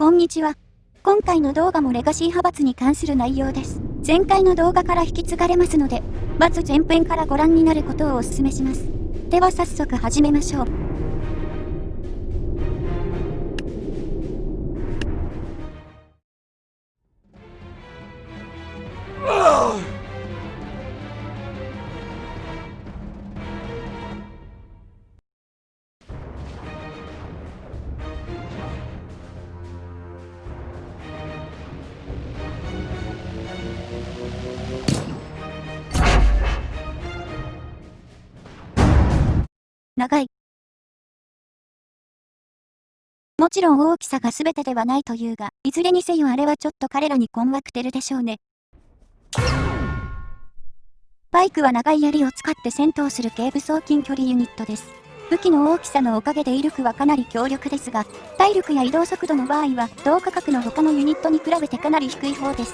こんにちは。今回の動画もレガシー派閥に関する内容です。前回の動画から引き継がれますので、まず前編からご覧になることをお勧めします。では早速始めましょう。長い。もちろん大きさが全てではないというが、いずれにせよあれはちょっと彼らに困惑てるでしょうね。バイクは長い槍を使って戦闘する軽武装近距離ユニットです。武器の大きさのおかげで威力はかなり強力ですが、体力や移動速度の場合は同価格の他のユニットに比べてかなり低い方です。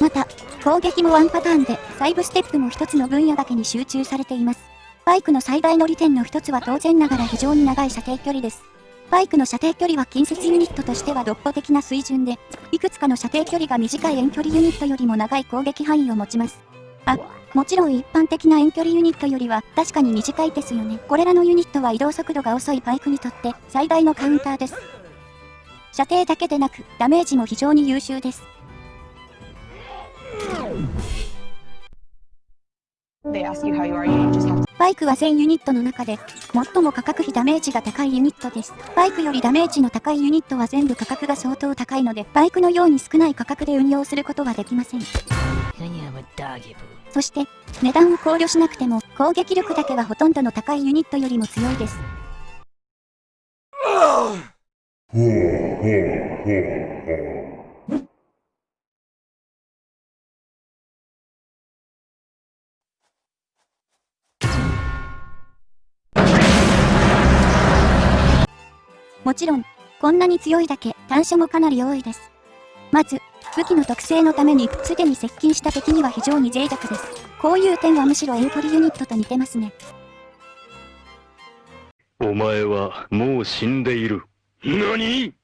また、攻撃もワンパターンで、サイブステップも一つの分野だけに集中されています。バイクの最大の利点の一つは当然ながら非常に長い射程距離です。バイクの射程距離は近接ユニットとしては独歩的な水準で、いくつかの射程距離が短い遠距離ユニットよりも長い攻撃範囲を持ちます。あ、もちろん一般的な遠距離ユニットよりは確かに短いですよね。これらのユニットは移動速度が遅いバイクにとって最大のカウンターです。射程だけでなくダメージも非常に優秀です。バイクは全ユニットの中で、最も価格比ダメージが高いユニットです。バイクよりダメージの高いユニットは全部価格が相当高いので、バイクのように少ない価格で運用することはできません。そして、値段を考慮しなくても、攻撃力だけはほとんどの高いユニットよりも強いです。もちろん、こんなに強いだけ単射もかなり多いです。まず、武器の特性のために、すでに接近した敵には非常に脆弱です。こういう点はむしろ遠距離ユニットと似てますね。お前はもう死んでいる。何？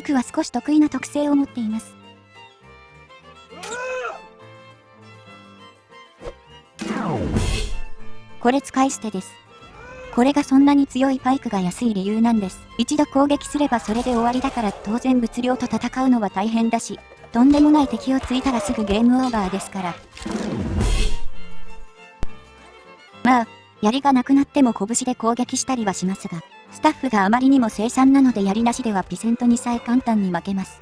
イクは少し得意な特性を持っています。これ使い捨てです。これがそんなに強いバイクが安い理由なんです。一度攻撃すればそれで終わりだから当然物量と戦うのは大変だし、とんでもない敵をついたらすぐゲームオーバーですから。まあ、槍がなくなっても拳で攻撃したりはしますが、スタッフがあまりにも生産なのでやりなしではピセントにさえ簡単に負けます。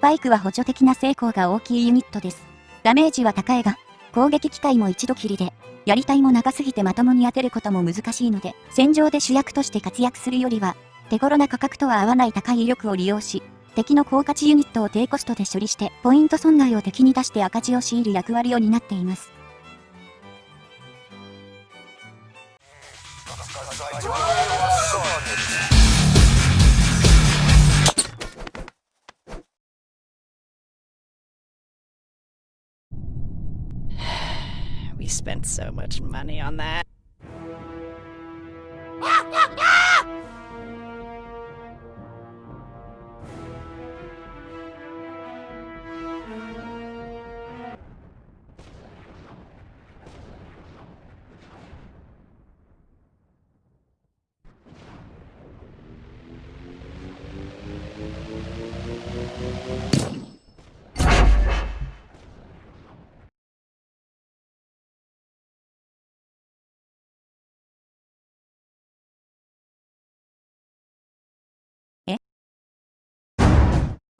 バイクは補助的な成功が大きいユニットです。ダメージは高いが、攻撃機会も一度きりで、やりたいも長すぎてまともに当てることも難しいので、戦場で主役として活躍するよりは、手頃な価格とは合わない高い威力を利用し、敵の高価値ユニットを低コストで処理して、ポイント損害を敵に出して赤字を強いる役割を担っています。Spent so much money on that.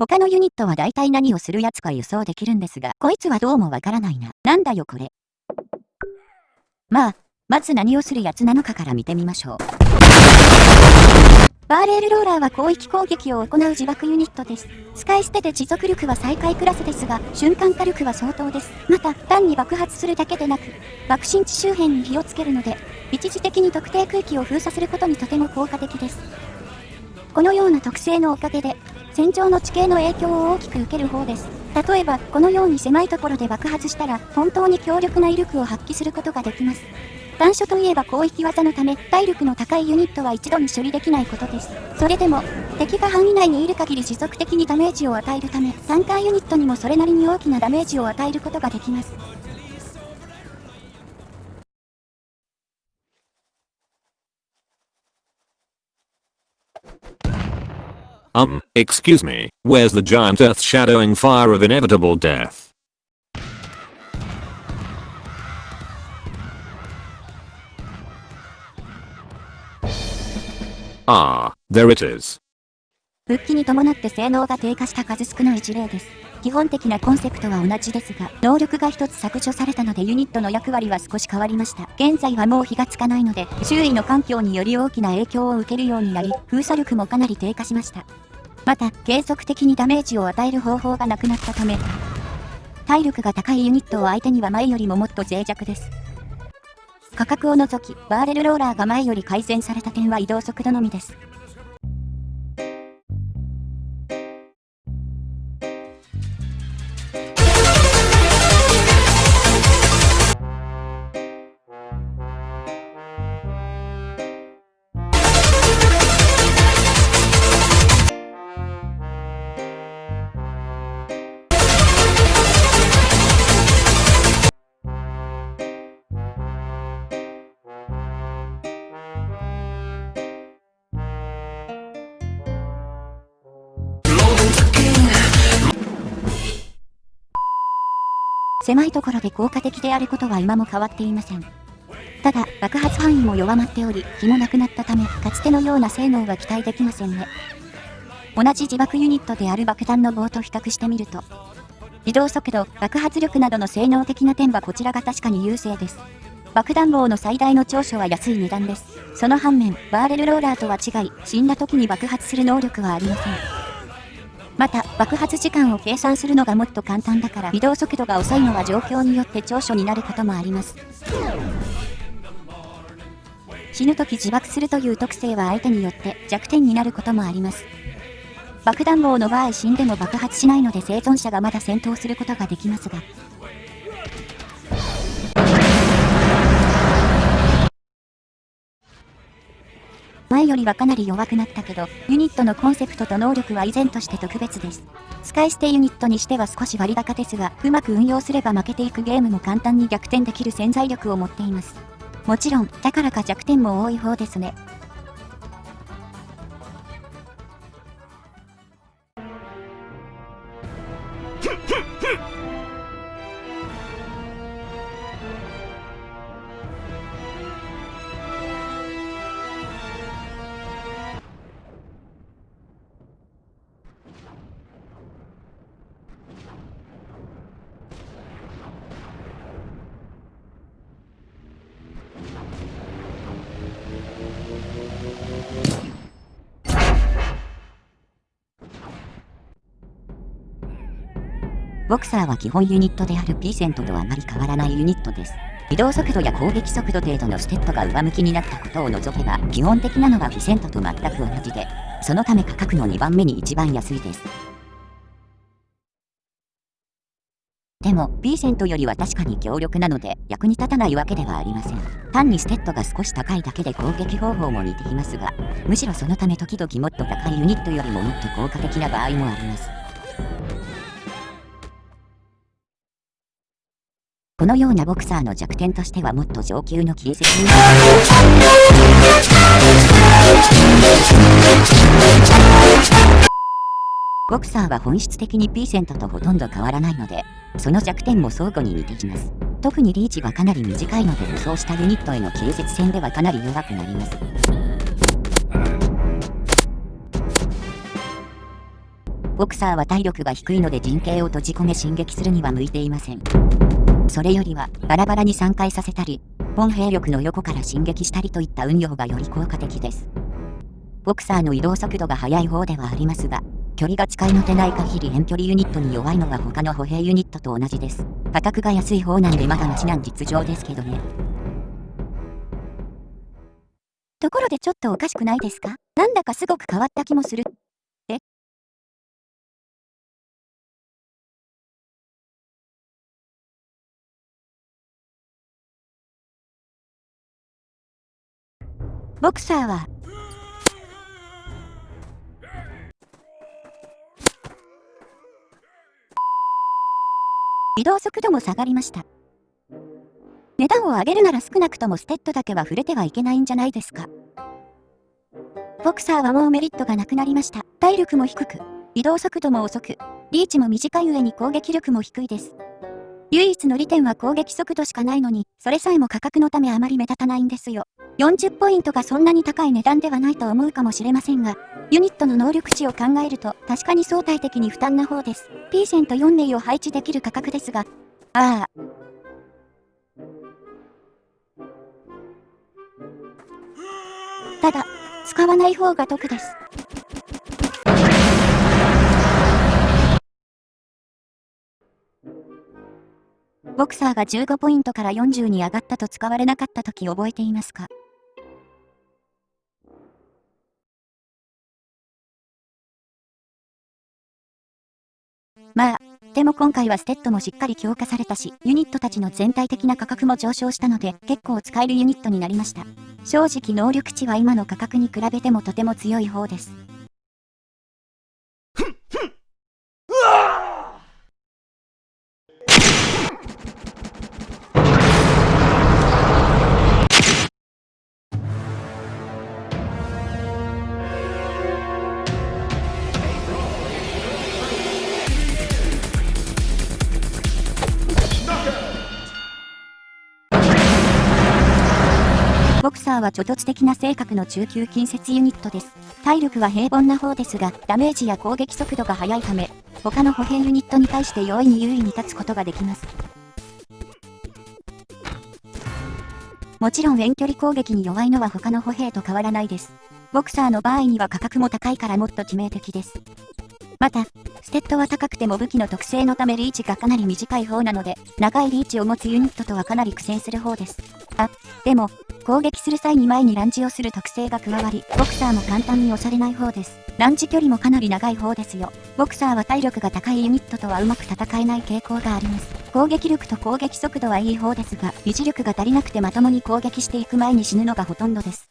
他のユニットは大体何をするやつか予想できるんですが、こいつはどうもわからないな。なんだよこれ。まあ、まず何をするやつなのかから見てみましょう。バーレールローラーは広域攻撃を行う自爆ユニットです。使い捨てで持続力は最下位クラスですが、瞬間火力は相当です。また、単に爆発するだけでなく、爆心地周辺に火をつけるので、一時的に特定区域を封鎖することにとても効果的です。このような特性のおかげで、戦場の地形の影響を大きく受ける方です。例えば、このように狭いところで爆発したら、本当に強力な威力を発揮することができます。短所といえば広域技のため、体力の高いユニットは一度に処理できないことです。それでも、敵が範囲内にいる限り持続的にダメージを与えるため、タンカーユニットにもそれなりに大きなダメージを与えることができます。Excuse me, where's the giant earth shadowing fire of inevitable death? Ah, there it is. 復帰に伴って性能が低下した数少ない事例です。基本的なコンセプトは同じですが、能力が一つ削除されたのでユニットの役割は少し変わりました。現在はもう火がつかないので、周囲の環境により大きな影響を受けるようになり、封鎖力もかなり低下しました。また、継続的にダメージを与える方法がなくなったため、体力が高いユニットを相手には前よりももっと脆弱です。価格を除き、バーレルローラーが前より改善された点は移動速度のみです。狭いところで効果的であることは今も変わっていません。ただ、爆発範囲も弱まっており、火もなくなったため、かつてのような性能は期待できませんね。同じ自爆ユニットである爆弾の棒と比較してみると、移動速度、爆発力などの性能的な点はこちらが確かに優勢です。爆弾棒の最大の長所は安い値段です。その反面、バーレルローラーとは違い、死んだ時に爆発する能力はありません。また、爆発時間を計算するのがもっと簡単だから移動速度が遅いのは状況によって長所になることもあります。死ぬ時自爆するという特性は相手によって弱点になることもあります。爆弾棒の場合死んでも爆発しないので生存者がまだ戦闘することができますが、前よりはかなり弱くなったけど、ユニットのコンセプトと能力は依然として特別です。使い捨てユニットにしては少し割高ですが、うまく運用すれば負けていくゲームも簡単に逆転できる潜在力を持っています。もちろん、だからか弱点も多い方ですね。ボクサーは基本ユニットである P セントとあまり変わらないユニットです。移動速度や攻撃速度程度のステップが上向きになったことを除けば、基本的なのはピセントと全く同じで、そのため価格の2番目に一番安いです。でも、B セントよりは確かに強力なので、役に立たないわけではありません。単にステッドが少し高いだけで攻撃方法も似ていますが、むしろそのため時々もっと高いユニットよりももっと効果的な場合もあります。このようなボクサーの弱点としてはもっと上級の形跡にボクサーは本質的に P セントとほとんど変わらないので、その弱点も相互に似てきます。特にリーチはかなり短いので武装したユニットへの形跡戦ではかなり弱くなります。ボクサーは体力が低いので陣形を閉じ込め進撃するには向いていません。それよりは、バラバラに散開させたり、本兵力の横から進撃したりといった運用がより効果的です。ボクサーの移動速度が速い方ではありますが、距離が近いのでない限り遠距離ユニットに弱いのは他の歩兵ユニットと同じです。価格が安い方なんでまだマシなん実情ですけどね。ところでちょっとおかしくないですか？なんだかすごく変わった気もする。ボクサーは移動速度も下がりました。値段を上げるなら少なくともステッドだけは触れてはいけないんじゃないですか。ボクサーはもうメリットがなくなりました。体力も低く、移動速度も遅く、リーチも短い上に攻撃力も低いです。唯一の利点は攻撃速度しかないのに、それさえも価格のためあまり目立たないんですよ。40ポイントがそんなに高い値段ではないと思うかもしれませんが、ユニットの能力値を考えると確かに相対的に負担な方です。P 線と4名を配置できる価格ですが、ああ。ただ、使わない方が得です。ボクサーが15ポイントから40に上がったと使われなかった時覚えていますか？まあ、でも今回はステッドもしっかり強化されたし、ユニットたちの全体的な価格も上昇したので、結構使えるユニットになりました。正直能力値は今の価格に比べてもとても強い方です。ーは猪突的な性格の中級近接ユニットです。体力は平凡な方ですが、ダメージや攻撃速度が速いため、他の歩兵ユニットに対して容易に優位に立つことができます。もちろん遠距離攻撃に弱いのは他の歩兵と変わらないです。ボクサーの場合には価格も高いからもっと致命的です。また、ステッドは高くても武器の特性のためリーチがかなり短い方なので、長いリーチを持つユニットとはかなり苦戦する方です。あ、でも、攻撃する際に前にランジをする特性が加わり、ボクサーも簡単に押されない方です。ランジ距離もかなり長い方ですよ。ボクサーは体力が高いユニットとはうまく戦えない傾向があります。攻撃力と攻撃速度はいい方ですが、維持力が足りなくてまともに攻撃していく前に死ぬのがほとんどです。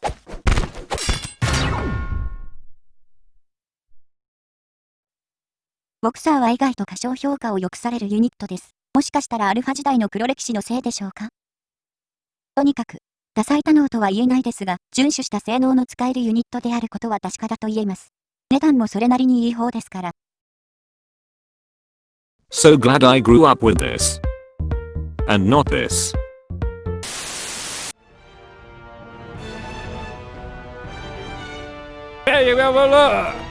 ボクサーは意外と過小評価を良くされるユニットです。もしかしたらアルファ時代の黒歴史のせいでしょうか？とにかく、多彩多能とは言えないですが、遵守した性能の使えるユニットであることは確かだと言えます。値段もそれなりにいい方ですから。So glad I grew up with this. And not this. Hey, you have a look!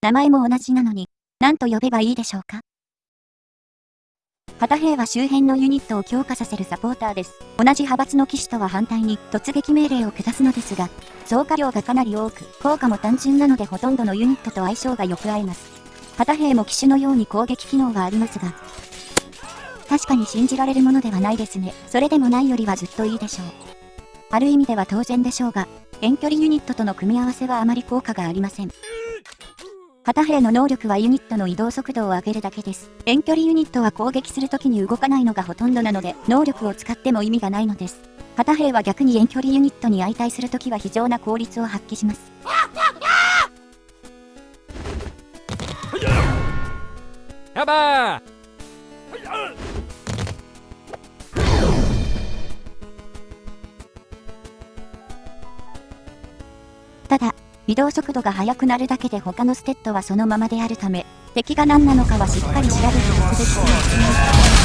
名前も同じなのに、何と呼べばいいでしょうか？旗兵は周辺のユニットを強化させるサポーターです。同じ派閥の騎士とは反対に突撃命令を下すのですが、増加量がかなり多く、効果も単純なのでほとんどのユニットと相性がよく合います。旗兵も騎手のように攻撃機能がありますが、確かに信じられるものではないですね。それでもないよりはずっといいでしょう。ある意味では当然でしょうが、遠距離ユニットとの組み合わせはあまり効果がありません。旗兵の能力はユニットの移動速度を上げるだけです。遠距離ユニットは攻撃するときに動かないのがほとんどなので、能力を使っても意味がないのです。旗兵は逆に遠距離ユニットに相対するときは非常な効率を発揮します。やばー移動速度が速くなるだけで他のステッドはそのままであるため、敵が何なのかはしっかり調べておくべきです。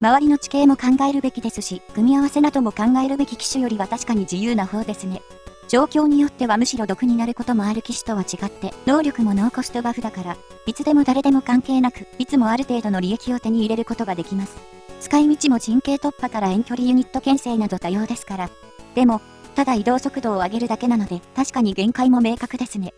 周りの地形も考えるべきですし、組み合わせなども考えるべき機種よりは確かに自由な方ですね。状況によってはむしろ毒になることもある機種とは違って、能力もノーコストバフだから、いつでも誰でも関係なく、いつもある程度の利益を手に入れることができます。使い道も陣形突破から遠距離ユニット牽制など多様ですから。でも、ただ移動速度を上げるだけなので、確かに限界も明確ですね。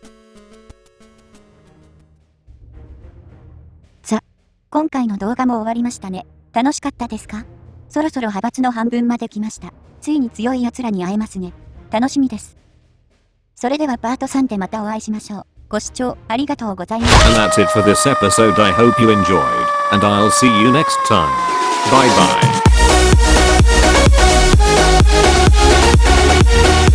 さ、今回の動画も終わりましたね。楽しかったですか？そろそろ派閥の半分まで来ました。ついに強い奴らに会えますね。楽しみです。それではパート3でまたお会いしましょう。ご視聴ありがとうございました。And that's it for this episode. I hope you enjoyed. And I'll see you next time. Bye bye.